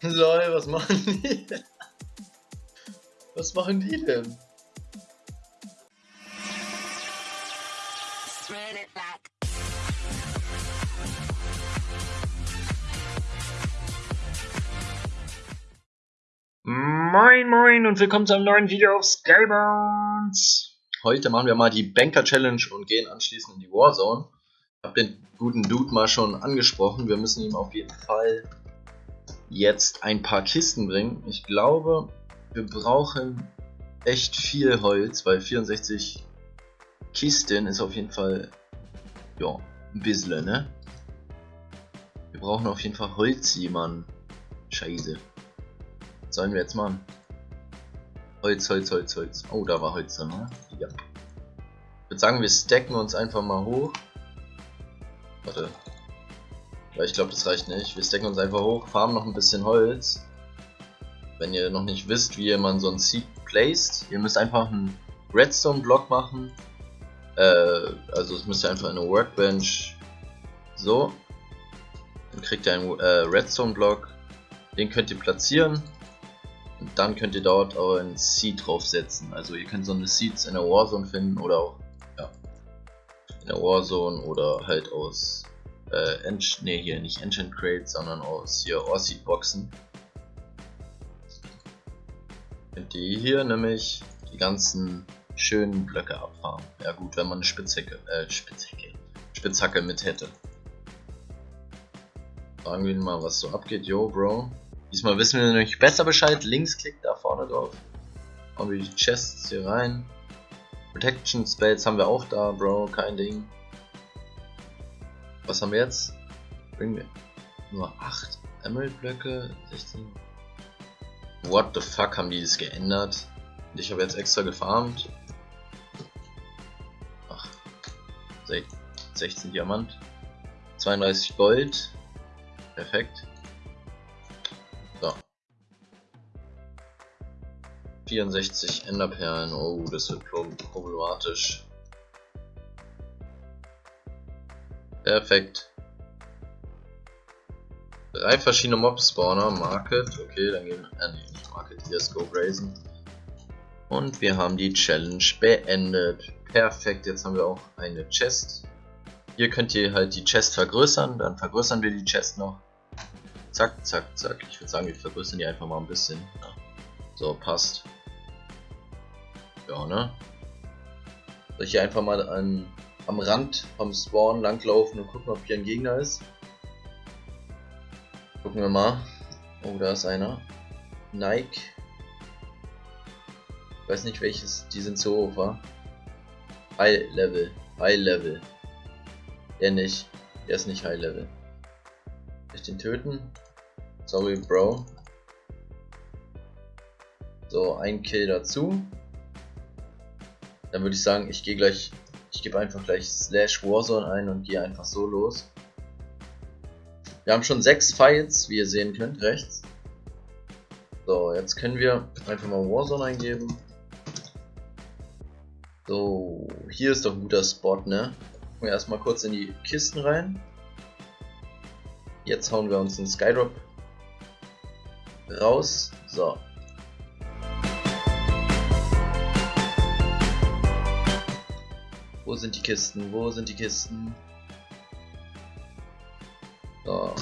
Lol, was machen die denn? Was machen die denn? Moin moin und willkommen zu einem neuen Video auf Skybones. Heute machen wir mal die Banker Challenge und gehen anschließend in die Warzone. Ich habe den guten Dude mal schon angesprochen. Wir müssen ihm auf jeden Fall jetzt ein paar Kisten bringen. Ich glaube, wir brauchen echt viel Holz, weil 64 Kisten ist auf jeden Fall ja, ein bisschen, ne? Wir brauchen auf jeden Fall Holz, Mann. Scheiße. Was sollen wir jetzt machen? Holz, Holz, Holz, Holz. Oh, da war Holz drin, ne? Ja. Ich würde sagen, wir stacken uns einfach mal hoch. Warte. Weil ich glaube, das reicht nicht. Wir stacken uns einfach hoch, farmen noch ein bisschen Holz. Wenn ihr noch nicht wisst, wie man so ein Seed placed, ihr müsst einfach einen Redstone-Block machen. Äh, also es müsst ihr einfach in eine Workbench so. Dann kriegt ihr einen äh, Redstone-Block. Den könnt ihr platzieren. Und dann könnt ihr dort euren Seed draufsetzen. Also ihr könnt so eine Seeds in der Warzone finden oder auch ja, in der Warzone oder halt aus äh, nee, hier nicht Enchant Crates, sondern aus hier Orseed Boxen. Könnt ihr hier nämlich die ganzen schönen Blöcke abfahren. Ja gut, wenn man eine Spitzhacke, äh, Spitzhacke, Spitzhacke mit hätte. Fragen wir mal, was so abgeht. Yo, Bro. Diesmal wissen wir nämlich besser Bescheid. Linksklick da vorne drauf. Hauen wir die Chests hier rein. Protection Spells haben wir auch da, Bro. Kein Ding. Was haben wir jetzt? Bringen wir nur 8 Emerald Blöcke, 16. What the fuck haben die das geändert? Ich habe jetzt extra gefarmt. Ach, 16 Diamant. 32 Gold. Perfekt. So. 64 Enderperlen. Oh, das wird problematisch. Perfekt. Drei verschiedene Mob-Spawner. Market. Okay, dann gehen wir. Äh, nee, nicht Market. Hier ist Go Brazen. Und wir haben die Challenge beendet. Perfekt, jetzt haben wir auch eine Chest. Hier könnt ihr halt die Chest vergrößern, dann vergrößern wir die Chest noch. Zack, zack, zack. Ich würde sagen, wir vergrößern die einfach mal ein bisschen. Ja. So, passt. Ja, ne? Soll ich hier einfach mal an am Rand vom Spawn langlaufen und gucken, ob hier ein Gegner ist. Gucken wir mal. Oh, da ist einer. Nike. Ich weiß nicht welches, die sind so hoch, war. High Level. High Level. Der nicht. Der ist nicht High Level. Soll ich den töten? Sorry, Bro. So, ein Kill dazu. Dann würde ich sagen, ich gehe gleich ich gebe einfach gleich slash Warzone ein und gehe einfach so los. Wir haben schon sechs Fights, wie ihr sehen könnt, rechts. So, jetzt können wir einfach mal Warzone eingeben. So, hier ist doch ein guter Spot, ne? Gucken wir erstmal kurz in die Kisten rein. Jetzt hauen wir uns den Skydrop raus. So, Wo sind die Kisten? Wo sind die Kisten? So.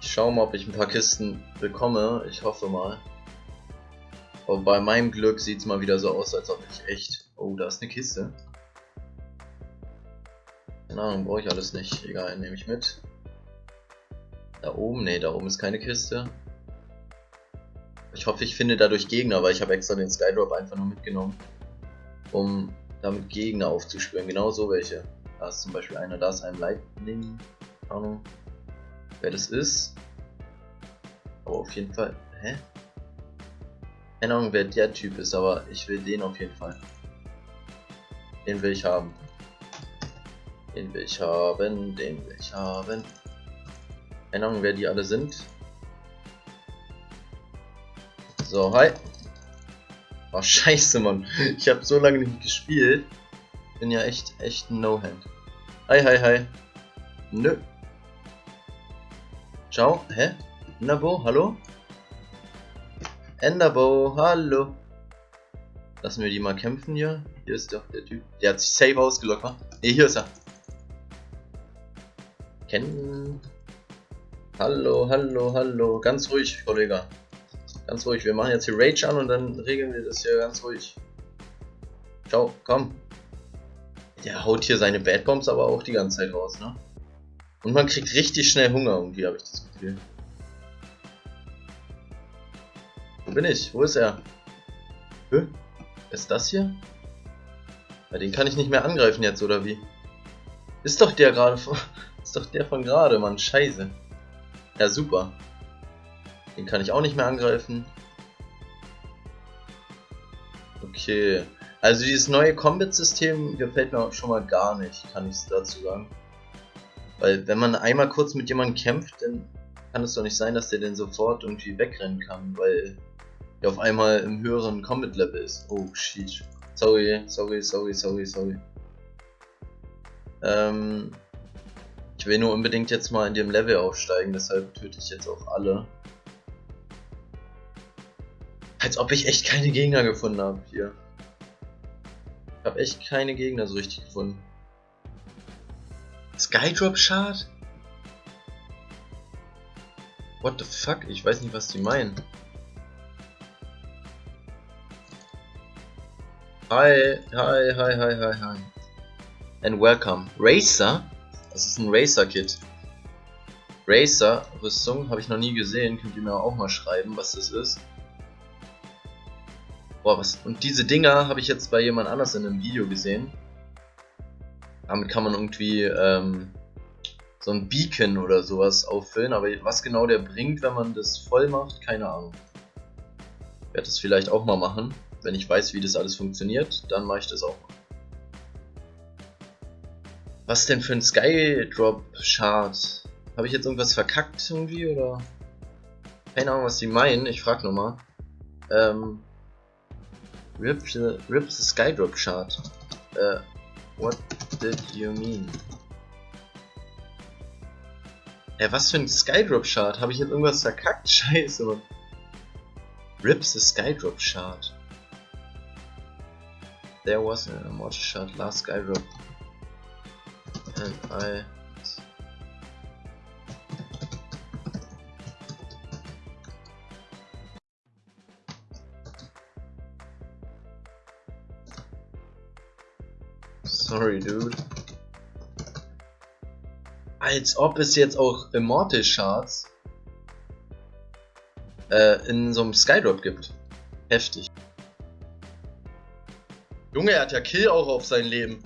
Ich schaue mal, ob ich ein paar Kisten bekomme. Ich hoffe mal. Aber bei meinem Glück sieht es mal wieder so aus, als ob ich echt... Oh, da ist eine Kiste. Keine Ahnung, brauche ich alles nicht. Egal, nehme ich mit. Da oben? Ne, da oben ist keine Kiste. Ich hoffe, ich finde dadurch Gegner, weil ich habe extra den Skydrop einfach nur mitgenommen. Um damit Gegner aufzuspüren. Genau so welche. Da ist zum Beispiel einer, da ist ein Lightning. Ahnung, wer das ist. Aber auf jeden Fall. Hä? Keine Ahnung, wer der Typ ist, aber ich will den auf jeden Fall. Den will ich haben. Den will ich haben, den will ich haben. Keine Ahnung, wer die alle sind. So, hi. Oh, scheiße, Mann. Ich habe so lange nicht gespielt. Bin ja echt, echt ein No-Hand. Hi, hi, hi. Nö. Ciao. Hä? Enderbo, hallo? Enderbo, hallo. Lassen wir die mal kämpfen hier. Hier ist doch der Typ. Der hat sich safe ausgelockt, wa? Ne, hier ist er. Kennen. Hallo, hallo, hallo. Ganz ruhig, Kollege. Ganz ruhig. Wir machen jetzt hier Rage an und dann regeln wir das hier ganz ruhig. Ciao, komm. Der haut hier seine Bad Bombs aber auch die ganze Zeit raus, ne? Und man kriegt richtig schnell Hunger irgendwie, habe ich das Gefühl. Wo bin ich? Wo ist er? Hä? Ist das hier? Ja, den kann ich nicht mehr angreifen jetzt, oder wie? Ist doch der gerade von... Ist doch der von gerade, Mann. Scheiße. Ja, super. Den kann ich auch nicht mehr angreifen. Okay. Also dieses neue Combat-System gefällt mir schon mal gar nicht, kann ich dazu sagen. Weil wenn man einmal kurz mit jemandem kämpft, dann kann es doch nicht sein, dass der den sofort irgendwie wegrennen kann, weil der auf einmal im höheren Combat-Level ist. Oh shit. Sorry, sorry, sorry, sorry, sorry. Ähm, ich will nur unbedingt jetzt mal in dem Level aufsteigen, deshalb töte ich jetzt auch alle. Als ob ich echt keine Gegner gefunden habe hier. Ich habe echt keine Gegner so richtig gefunden. Skydrop Shard? What the fuck? Ich weiß nicht, was die meinen. Hi, hi, hi, hi, hi, hi. And welcome. Racer? Das ist ein Racer-Kit. Racer-Rüstung habe ich noch nie gesehen. Könnt ihr mir auch mal schreiben, was das ist. Boah, was. Und diese Dinger habe ich jetzt bei jemand anders in einem Video gesehen. Damit kann man irgendwie ähm, so ein Beacon oder sowas auffüllen. Aber was genau der bringt, wenn man das voll macht, keine Ahnung. Ich werde das vielleicht auch mal machen. Wenn ich weiß, wie das alles funktioniert, dann mache ich das auch mal. Was denn für ein Skydrop Chart? Habe ich jetzt irgendwas verkackt irgendwie oder? Keine Ahnung, was die meinen. Ich frage nochmal. Ähm, Rip the, rip the Skydrop chart. Uh, what did you mean? Ey, was für ein Skydrop chart? Habe ich jetzt irgendwas verkackt? Scheiße, Mann. Rip the Skydrop Shard. There was a mortar shot last Skydrop. And I Sorry, dude. Als ob es jetzt auch Immortal Shards äh, in so einem Skydrop gibt. Heftig. Junge, er hat ja Kill auch auf sein Leben.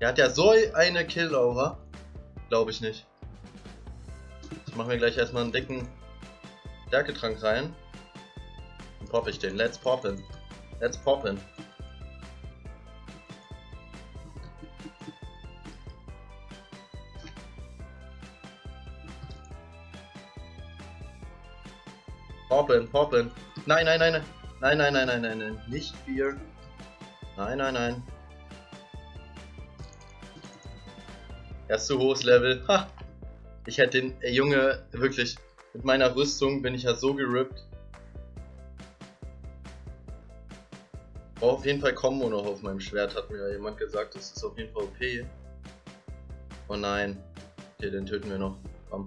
Er hat ja so eine Kill-Aura. Glaube ich nicht. Ich mache mir gleich erstmal einen dicken Stärketrank rein. Dann pop ich den. Let's poppin'. Let's. Poppen, poppen. Nein, nein, nein, nein. Nein, nein, nein, nein, nein, nein. Nicht Bier. Nein, nein, nein. Er ist zu hohes Level. Ha! Ich hätte den, ey Junge, wirklich, mit meiner Rüstung bin ich ja so gerippt. Brauche auf jeden Fall Combo noch auf meinem Schwert, hat mir jemand gesagt. Das ist auf jeden Fall OP. Oh nein. Okay, den töten wir noch. Komm.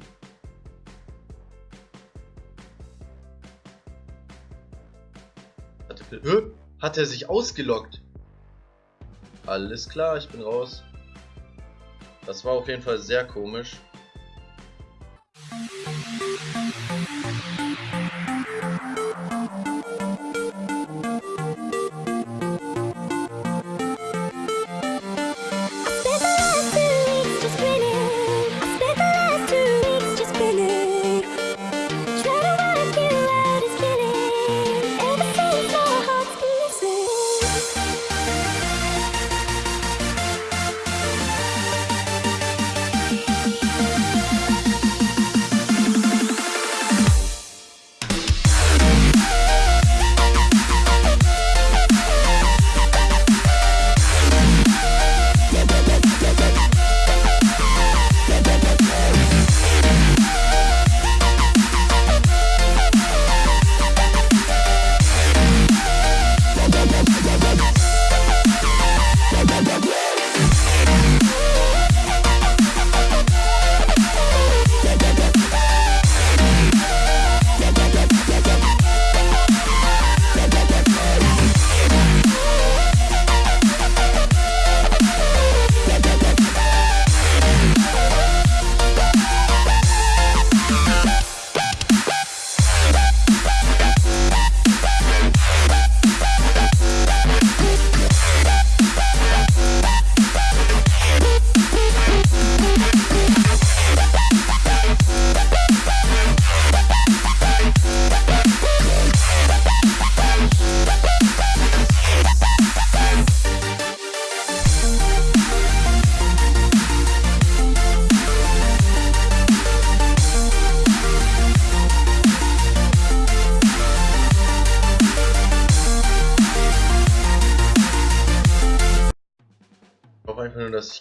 Hä? Hat er sich ausgelockt? Alles klar, ich bin raus. Das war auf jeden Fall sehr komisch.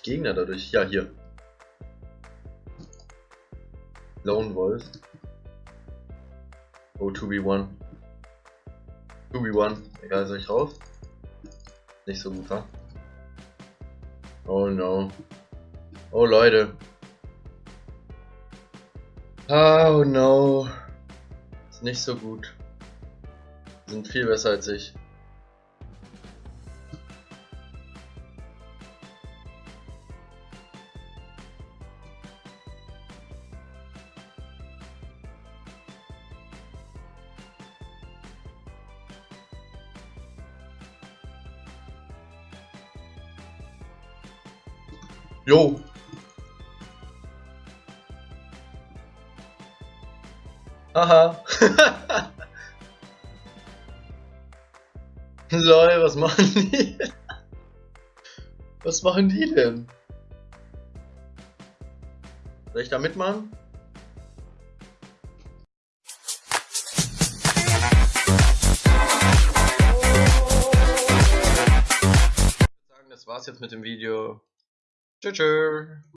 Gegner dadurch... Ja, hier. Lone Wolf. Oh, 2v1. 2v1. Egal, soll ich raus? Nicht so gut, wa? Oh no. Oh Leute. Oh no. Ist nicht so gut. Sind viel besser als ich. Jo. Haha. Lol, was machen die? Was machen die denn? Soll ich da mitmachen? Das war's jetzt mit dem Video. 这这